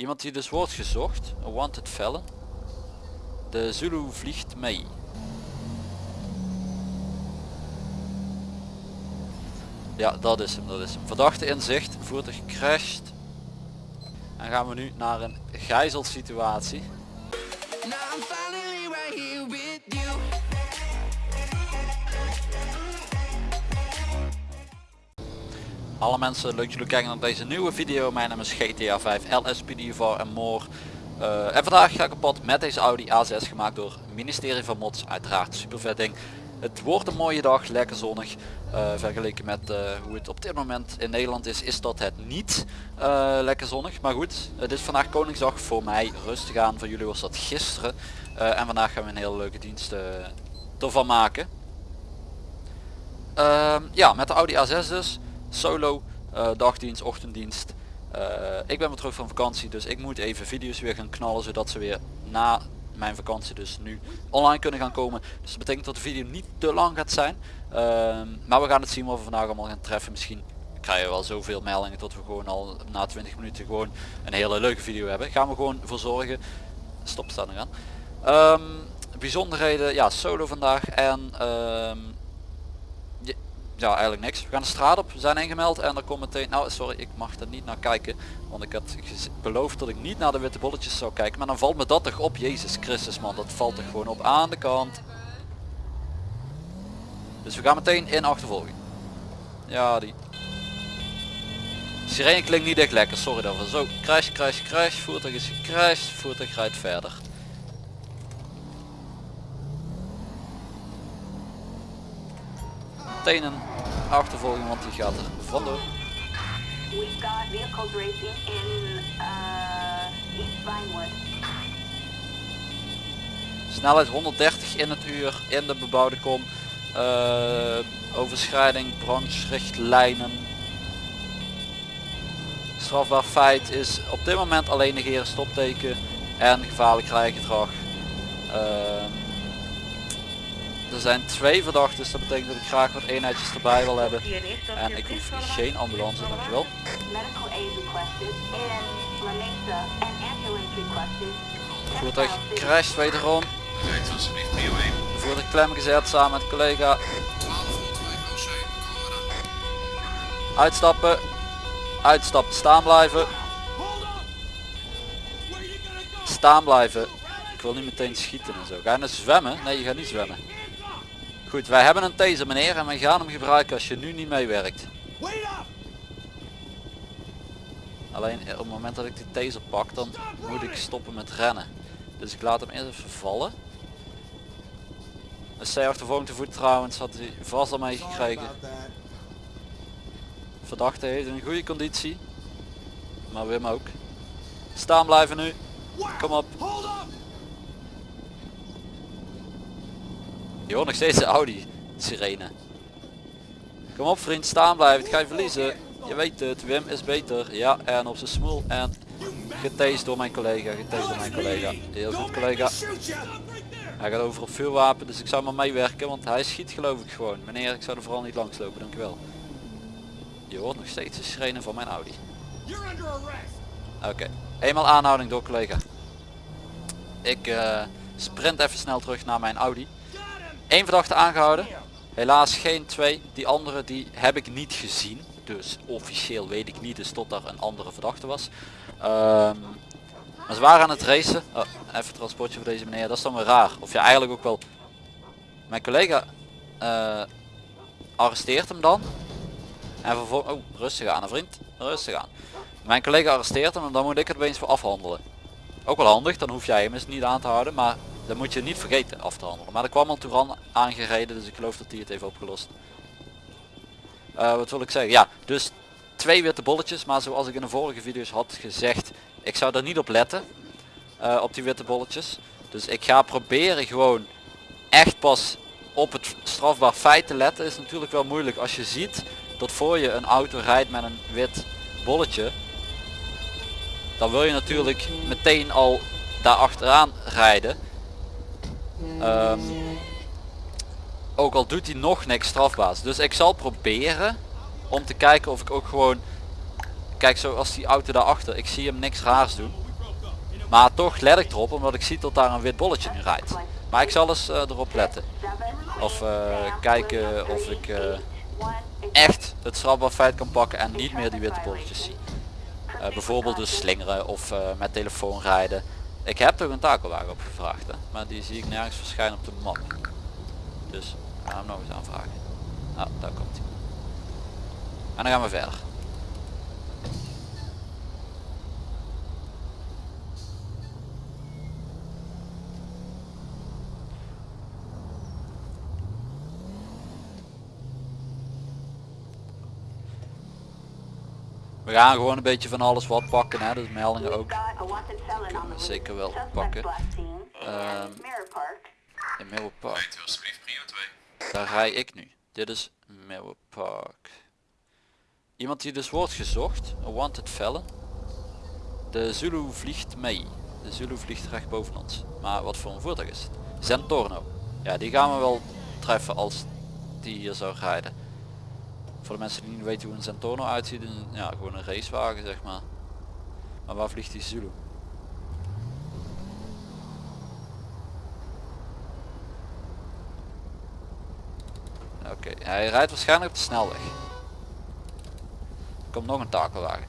Iemand die dus wordt gezocht. Een wanted felon. De Zulu vliegt mee. Ja, dat is hem, dat is hem. Verdachte in zicht, voertuig gecrashed. En gaan we nu naar een gijzelsituatie. Now Alle mensen, leuk jullie kijken naar deze nieuwe video. Mijn naam is GTA 5 LSPD4 en more. Eh, en vandaag ga ik op pad met deze Audi A6 gemaakt door het ministerie van Mods. Uiteraard super vet ding. Het wordt een mooie dag, lekker zonnig. Eh, vergeleken met eh, hoe het op dit moment in Nederland is, is dat het niet lekker zonnig. Maar goed, het is vandaag Koningsdag voor mij rustig aan. Voor jullie was dat gisteren. En vandaag gaan we een hele leuke dienst ervan maken. Ehm, ja, met de Audi A6 dus. Solo, eh, dagdienst, ochtenddienst. Eh, ik ben weer terug van vakantie, dus ik moet even video's weer gaan knallen, zodat ze weer na mijn vakantie dus nu online kunnen gaan komen. Dus dat betekent dat de video niet te lang gaat zijn. Ehm, maar we gaan het zien wat we vandaag allemaal gaan treffen. Misschien krijgen we wel zoveel meldingen dat we gewoon al na 20 minuten gewoon een hele leuke video hebben. Gaan we gewoon voor zorgen. Stop staan er aan. Ehm, bijzonderheden, ja, solo vandaag en ehm, ja, eigenlijk niks. We gaan de straat op, we zijn ingemeld en er komt meteen, nou sorry, ik mag er niet naar kijken, want ik had beloofd dat ik niet naar de witte bolletjes zou kijken, maar dan valt me dat toch op, Jezus Christus man, dat valt er gewoon op aan de kant. Dus we gaan meteen in achtervolging. Ja, die. Sirene klinkt niet echt lekker, sorry daarvoor. Zo, crash, crash, crash, voertuig is gecrashed, voertuig rijdt verder. Meteen een achtervolging, want die gaat er vandoor. We've got vehicles racing in uh, East Vinewood. Snelheid 130 in het uur in de bebouwde kom. Eh, overschrijding, brancherichtlijnen. Strafbaar feit is op dit moment alleen negeren stopteken en gevaarlijk rijgedrag. Ehm, er zijn twee verdachten, dus dat betekent dat ik graag wat eenheidjes erbij wil hebben. En ik hoef geen ambulance, dankjewel. Voertuig crasht wederom. Voertuig klem gezet samen met collega. Uitstappen. Uitstappen. Staan blijven. Staan blijven. Ik wil niet meteen schieten en zo. Ga je nou zwemmen? Nee, je gaat niet zwemmen. Goed, wij hebben een taser meneer en wij gaan hem gebruiken als je nu niet meewerkt. Alleen eh, op het moment dat ik die taser pak, dan moet ik stoppen met rennen. Dus ik laat hem eerst even vallen. Een C-achtervolging te voet trouwens, had hij vast al meegekregen. Verdachte heeft een goede conditie. Maar Wim ook. Staan blijven nu. Kom op. Je hoort nog steeds de Audi sirene. Kom op vriend, staan blijven. Het ga je verliezen. Je weet het, Wim is beter. Ja, en op zijn smoel. En getased door mijn collega. Getased door mijn collega. Heel goed collega. Hij gaat over op vuurwapen, dus ik zou maar meewerken, want hij schiet geloof ik gewoon. Meneer, ik zou er vooral niet langs lopen, dankjewel. Je hoort nog steeds de sirene van mijn Audi. Oké, eenmaal aanhouding door collega. Ik eh, sprint even snel terug naar mijn Audi. Eén verdachte aangehouden. Helaas geen twee. Die andere die heb ik niet gezien. Dus officieel weet ik niet, dus tot daar een andere verdachte was. Ehm, maar ze waren aan het racen. Oh, even transportje voor deze meneer. Dat is dan weer raar. Of ja, eigenlijk ook wel. Mijn collega eh, arresteert hem dan. En vervolgens... Oh, rustig aan, hè, vriend. Rustig aan. Mijn collega arresteert hem en dan moet ik het opeens voor afhandelen. Ook wel handig, dan hoef jij hem eens niet aan te houden. Maar dan moet je niet vergeten af te handelen. Maar er kwam al Touran aangereden, dus ik geloof dat hij het heeft opgelost. Eh, wat wil ik zeggen? Ja, dus twee witte bolletjes. Maar zoals ik in de vorige video's had gezegd, ik zou er niet op letten. eh, op die witte bolletjes. Dus ik ga proberen gewoon echt pas op het strafbaar feit te letten. Is natuurlijk wel moeilijk als je ziet dat voor je een auto rijdt met een wit bolletje. Dan wil je natuurlijk meteen al daar achteraan rijden. Ehm, ook al doet hij nog niks strafbaars. Dus ik zal proberen om te kijken of ik ook gewoon... Kijk zoals die auto daarachter. Ik zie hem niks raars doen. Maar toch let ik erop omdat ik zie dat daar een wit bolletje nu rijdt. Maar ik zal eens eh, erop letten. Of eh, kijken of ik eh, echt het strafbaar feit kan pakken en niet meer die witte bolletjes zie. Bijvoorbeeld dus slingeren of met telefoon rijden. Ik heb toch een takelwagen opgevraagd hè? maar die zie ik nergens verschijnen op de map. Dus gaan hem nog eens aanvragen. Nou, daar komt hij. En dan gaan we verder. We gaan gewoon een beetje van alles wat pakken, hè? dus meldingen ook. Zeker wel pakken. Ehm, In Park. alsjeblieft prio 2. Daar rij ik nu. Dit is Milwaukee Park. Iemand die dus wordt gezocht, een wanted felon. De Zulu vliegt mee. De Zulu vliegt recht boven ons. Maar wat voor een voertuig is het? Zentorno. Ja, die gaan we wel treffen als die hier zou rijden. Voor de mensen die niet weten hoe een Zentorno uitziet, ja, gewoon een racewagen zeg maar. Maar waar vliegt die Zulu? Oké, hij rijdt waarschijnlijk op de snelweg. Er komt nog een takelwagen.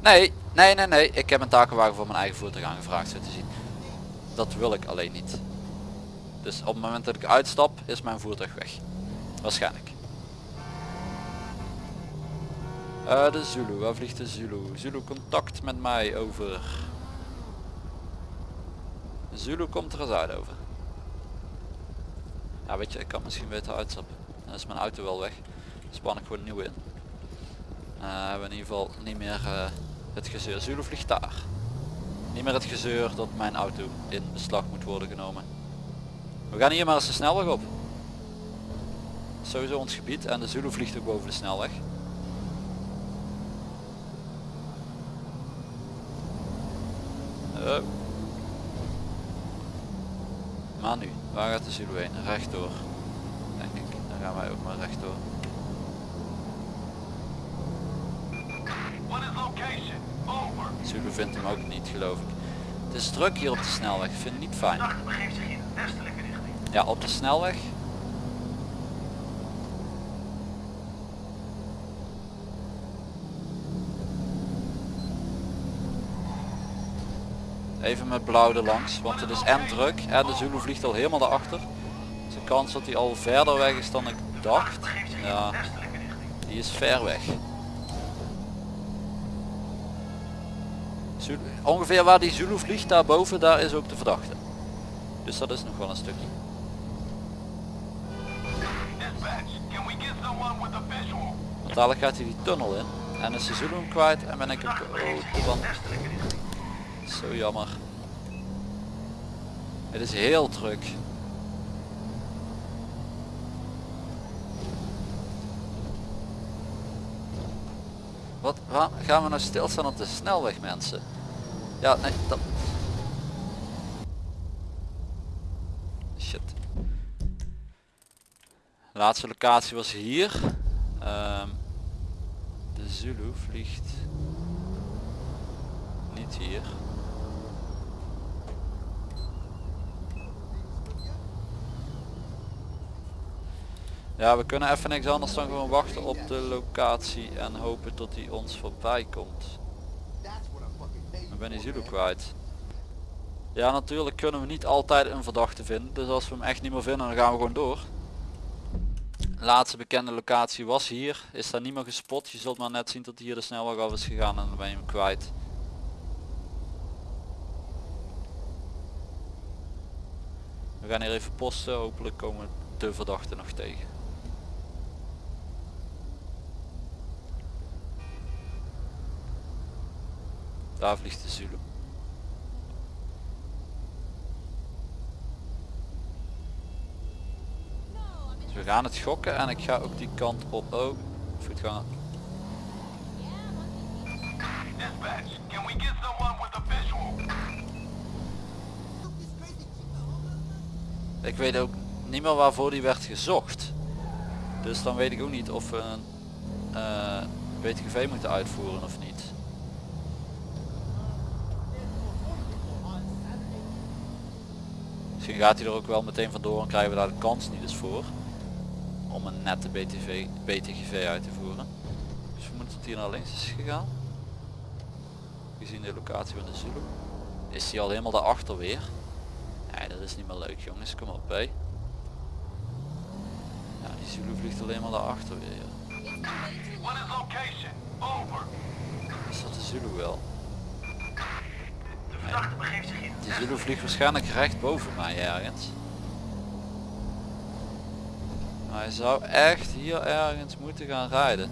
Nee, nee, nee, nee. Ik heb een takelwagen voor mijn eigen voertuig aangevraagd zo te zien. Dat wil ik alleen niet. Dus op het moment dat ik uitstap is mijn voertuig weg. Waarschijnlijk. Eh, de Zulu, waar vliegt de Zulu? Zulu contact met mij over. Zulu komt er eens uit over. Ja weet je, ik kan misschien beter uitstappen. Dan is mijn auto wel weg. Span ik gewoon nieuw in. Eh, hebben in ieder geval niet meer eh, het gezeur. Zulu vliegt daar. Niet meer het gezeur dat mijn auto in beslag moet worden genomen. We gaan hier maar eens de snelweg op. Sowieso ons gebied en de Zulu vliegt ook boven de snelweg. Hup. Maar nu, waar gaat de Zulu heen? Rechtdoor. Denk ik. Dan gaan wij ook maar rechtdoor. Zulu vindt hem ook niet geloof ik. Het is druk hier op de snelweg. Ik vind het niet fijn. Ja, op de snelweg. Even met blauw er langs, want het is en druk en de Zulu vliegt al helemaal daarachter. De kans dat hij al verder weg is dan ik dacht, ja, die is ver weg. Zulu- ongeveer waar die Zulu vliegt, daarboven, daar is ook de verdachte. Dus dat is nog wel een stukje. Want dadelijk gaat hij die tunnel in. En is de Zulu hem kwijt en ben ik zich oh, van. Zo jammer. Het is heel druk. Wat, gaan we nou stilstaan op de snelweg mensen? Ja, nee, dat... Shit. Laatste locatie was hier. Ehm, de Zulu vliegt niet hier. Ja, we kunnen even niks anders dan gewoon wachten op de locatie en hopen tot hij ons voorbij komt. Ik ben die Zulu kwijt. Ja, natuurlijk kunnen we niet altijd een verdachte vinden. Dus als we hem echt niet meer vinden, dan gaan we gewoon door. Laatste bekende locatie was hier. Is daar niet meer gespot. Je zult maar net zien dat hier de snelweg af is gegaan en dan ben je hem kwijt. We gaan hier even posten. Hopelijk komen de verdachte nog tegen. Daar vliegt de Zulu. Dus we gaan het gokken en ik ga ook die kant op. Oh, voetganger. Visual? Ik weet ook niet meer waarvoor die werd gezocht. Dus dan weet ik ook niet of we een uh, moeten uitvoeren of niet. Gaat hij er ook wel meteen vandoor en krijgen we daar de kans niet eens voor. Om een nette BTV, BTGV uit te voeren. Dus we moeten hier naar links is gegaan. Gezien de locatie van de Zulu. Is hij al helemaal daarachter weer. Nee, dat is niet meer leuk jongens, kom op hé. Ja, die Zulu vliegt alleen maar daarachter weer. Is dat de Zulu wel? Verdachte begeeft zich in. Die Zulu vliegt waarschijnlijk recht boven mij ergens. Maar hij zou echt hier ergens moeten gaan rijden.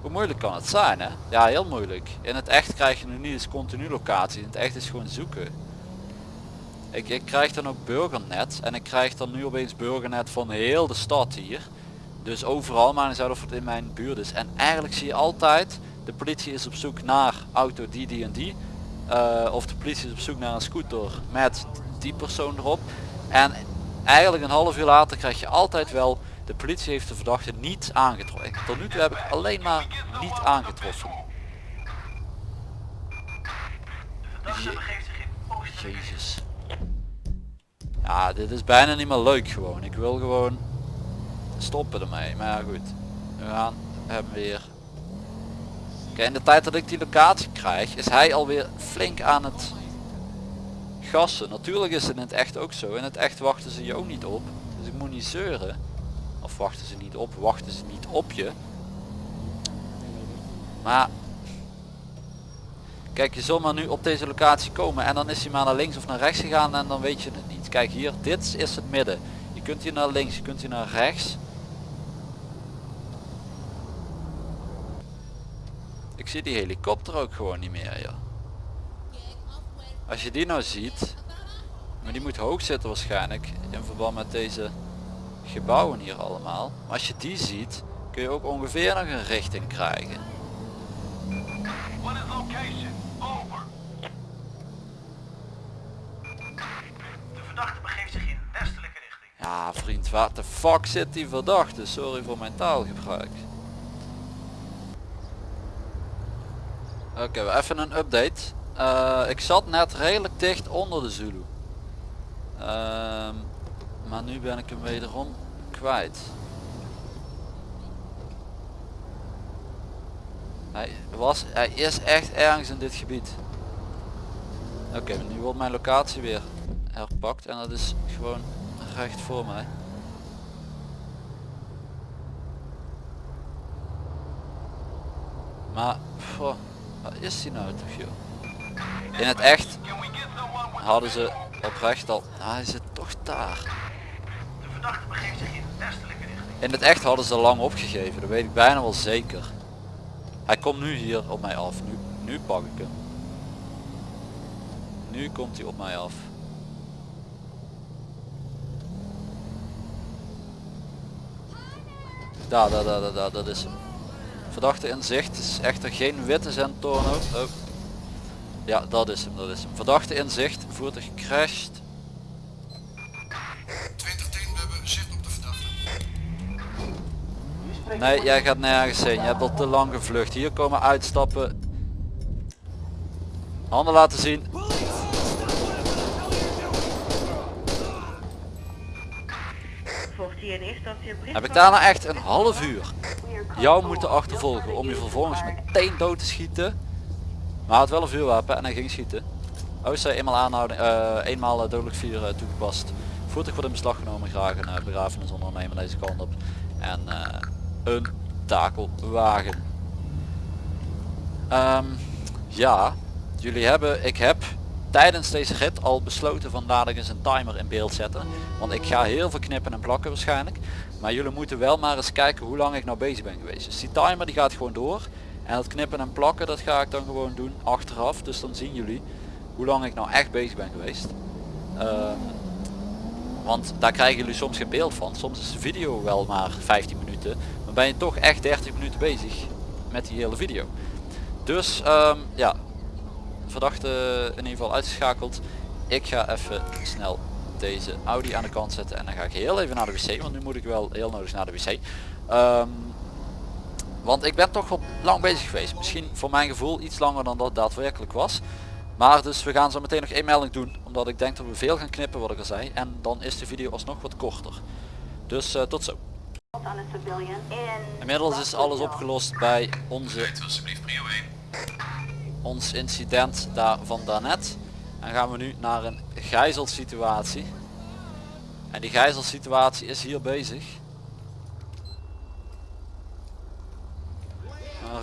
Hoe moeilijk kan het zijn hè? Ja heel moeilijk. In het echt krijg je nu niet eens continu locatie. In het echt is gewoon zoeken. Ik, ik krijg dan ook burgernet. En ik krijg dan nu opeens burgernet van heel de stad hier. Dus overal, maar niet uit of het in mijn buurt is. En eigenlijk zie je altijd, de politie is op zoek naar auto die die en die. Eh, of de politie is op zoek naar een scooter met die persoon erop. En eigenlijk een half uur later krijg je altijd wel, de politie heeft de verdachte niet aangetroffen. Tot nu toe heb ik alleen maar niet aangetroffen. Je- in oostelijke Jezus. Ja, dit is bijna niet meer leuk gewoon. Ik wil gewoon stoppen ermee. Maar ja, goed. We gaan hem weer. In de tijd dat ik die locatie krijg, is hij alweer flink aan het gassen. Natuurlijk is het in het echt ook zo. In het echt wachten ze je ook niet op. Dus ik moet niet zeuren. Of wachten ze niet op, wachten ze niet op je. Maar Kijk, je zal maar nu op deze locatie komen en dan is hij maar naar links of naar rechts gegaan en dan weet je het niet. Kijk hier, dit is het midden. Je kunt hier naar links, je kunt hier naar rechts. Ik zie die helikopter ook gewoon niet meer, ja. Als je die nou ziet, maar die moet hoog zitten waarschijnlijk in verband met deze gebouwen hier allemaal. Maar als je die ziet, kun je ook ongeveer nog een richting krijgen. What is location? Over. De verdachte begeeft zich in westelijke richting. Ja vriend, waar de fuck zit die verdachte? Sorry voor mijn taalgebruik. Oké, we even een update. Eh, ik zat net redelijk dicht onder de Zulu. Ehm, maar nu ben ik hem wederom kwijt. Hij, was, hij is echt ergens in dit gebied. Oké, nu wordt mijn locatie weer herpakt en dat is gewoon recht voor mij. Maar, is die nou toch joh? In het echt hadden ze oprecht al, ah, hij zit toch daar. De verdachte begeeft zich in westelijke richting. In het echt hadden ze lang opgegeven, dat weet ik bijna wel zeker. Hij komt nu hier op mij af, nu, nu pak ik hem. Nu komt hij op mij af. Daar, daar, daar, daar, daar, dat is hem. Verdachte in zicht, is echter geen witte Zentorno. Oh. Ja, dat is hem, dat is hem. Verdachte in zicht, voertuig gecrashed. 2010, we hebben zicht op de verdachte. Nee, jij gaat nergens heen. Je hebt al te lang gevlucht. Hier komen uitstappen. Handen laten zien. Heb ik daarna echt een half uur jou moeten achtervolgen om je vervolgens meteen dood te schieten. Maar hij had wel een vuurwapen en hij ging schieten. OC eenmaal aanhouding, eh, eenmaal eh, dodelijk eh, toegepast. Voertuig wordt in beslag genomen, graag een uh, begrafenisondernemer deze kant op. En eh, een takelwagen. Ehm, ja, jullie hebben, ik heb tijdens deze rit al besloten van dadelijk eens een timer in beeld zetten. Want ik ga heel veel knippen en plakken waarschijnlijk. Maar jullie moeten wel maar eens kijken hoe lang ik nou bezig ben geweest. Dus die timer die gaat gewoon door. En dat knippen en plakken dat ga ik dan gewoon doen achteraf. Dus dan zien jullie hoe lang ik nou echt bezig ben geweest. Ehm, want daar krijgen jullie soms geen beeld van. Soms is de video wel maar 15 minuten. Maar ben je toch echt 30 minuten bezig met die hele video. Dus ehm, ja, verdachte in ieder geval uitgeschakeld. Ik ga even snel deze Audi aan de kant zetten en dan ga ik heel even naar de wc, want nu moet ik wel heel nodig naar de wc. Ehm, want ik ben toch wel lang bezig geweest. Misschien voor mijn gevoel iets langer dan dat daadwerkelijk was. Maar dus we gaan zo meteen nog één melding doen. Omdat ik denk dat we veel gaan knippen wat ik al zei. En dan is de video alsnog wat korter. Dus eh, tot zo. Inmiddels is alles opgelost bij onze, ons incident daar van daarnet. En gaan we nu naar een gijzelsituatie. En die gijzelsituatie is hier bezig.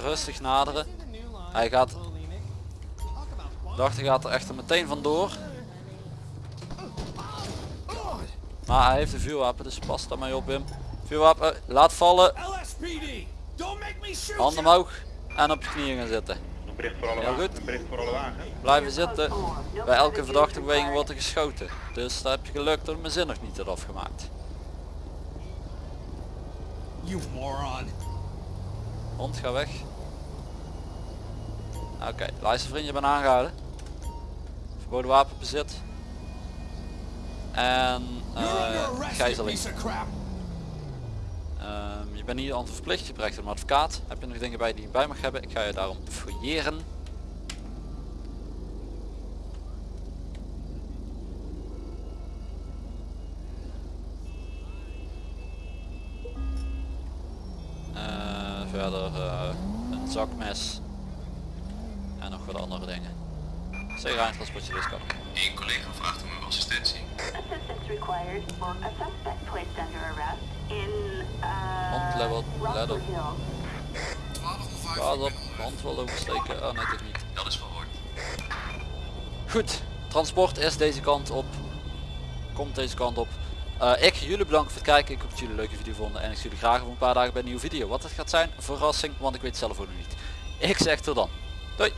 Rustig naderen. Hij gaat... Dacht hij gaat er echter meteen vandoor. Maar hij heeft een vuurwapen, dus pas daar mee op Wim. Vuurwapen, laat vallen. Handen omhoog en op je knieën gaan zitten. Een bericht voor alle Heel wagen. goed. Bericht voor alle wagen. Blijven zitten. Bij elke verdachte beweging wordt er geschoten. Dus daar heb je geluk dat mijn zin nog niet had afgemaakt. You moron. Hond, ga weg. Oké, luister vriend, je bent aangehouden. Verboden wapenbezit. En eh you gijzeling. Ehm, je bent niet aan het verplicht, je krijgt een advocaat. Heb je nog dingen bij die je bij mag hebben? Ik ga je daarom fouilleren. Eh, verder eh, een zakmes. En nog wat andere dingen. Zeg transportje kan. Eén collega vraagt om uw assistentie. Assistance required for a suspect placed under arrest in uh, Hand level. 1205. Pas op, hand wel oversteken. Oh nee, toch niet. Dat is verhoord. Goed, transport is deze kant op. Komt deze kant op. Eh, ik ga jullie bedanken voor het kijken. Ik hoop dat jullie een leuke video vonden. En ik zie jullie graag over een paar dagen bij een nieuwe video. Wat het gaat zijn, verrassing, want ik weet het zelf ook nog niet. Ik zeg tot dan. Doei!